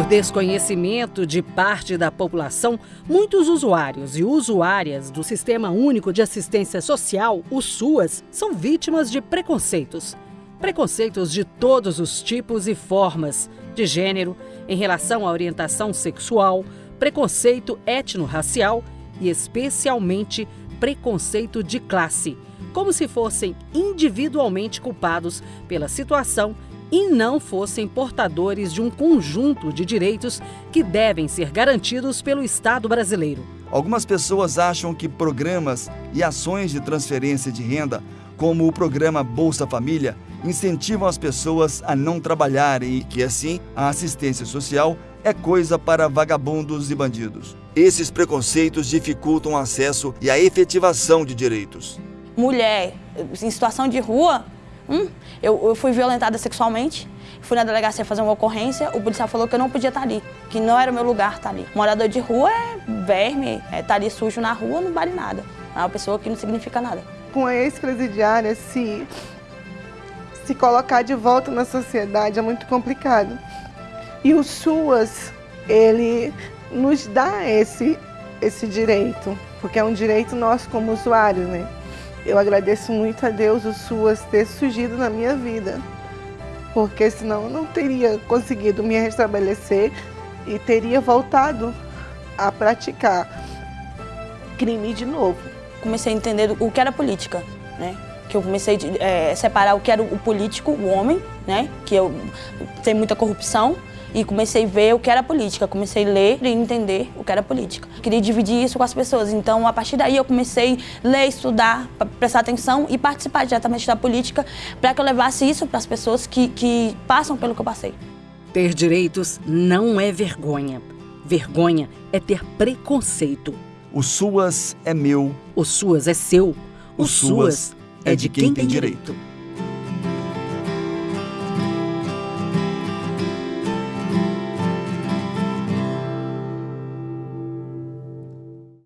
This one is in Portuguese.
desconhecimento de parte da população, muitos usuários e usuárias do Sistema Único de Assistência Social, o SUAS, são vítimas de preconceitos. Preconceitos de todos os tipos e formas, de gênero, em relação à orientação sexual, preconceito etnorracial e, especialmente, preconceito de classe, como se fossem individualmente culpados pela situação e não fossem portadores de um conjunto de direitos que devem ser garantidos pelo Estado brasileiro. Algumas pessoas acham que programas e ações de transferência de renda, como o programa Bolsa Família, incentivam as pessoas a não trabalharem e que, assim, a assistência social é coisa para vagabundos e bandidos. Esses preconceitos dificultam o acesso e a efetivação de direitos. Mulher em situação de rua Hum, eu, eu, fui violentada sexualmente, fui na delegacia fazer uma ocorrência, o policial falou que eu não podia estar ali, que não era o meu lugar estar ali. Morador de rua é verme, é estar ali sujo na rua não vale nada. É uma pessoa que não significa nada. Com a ex-presidiária, se, se colocar de volta na sociedade é muito complicado. E o SUAS, ele nos dá esse, esse direito, porque é um direito nosso como usuários, né? Eu agradeço muito a Deus o SUAS ter surgido na minha vida, porque senão eu não teria conseguido me restabelecer e teria voltado a praticar crime de novo. Comecei a entender o que era política, né? que eu comecei a é, separar o que era o político, o homem, né? que eu, tem muita corrupção, e comecei a ver o que era política, comecei a ler e entender o que era política. Queria dividir isso com as pessoas, então a partir daí eu comecei a ler, estudar, prestar atenção e participar diretamente da política para que eu levasse isso para as pessoas que, que passam pelo que eu passei. Ter direitos não é vergonha. Vergonha é ter preconceito. O SUAS é meu. O SUAS é seu. O, o SUAS, SUAS é de quem, quem tem direito. direito.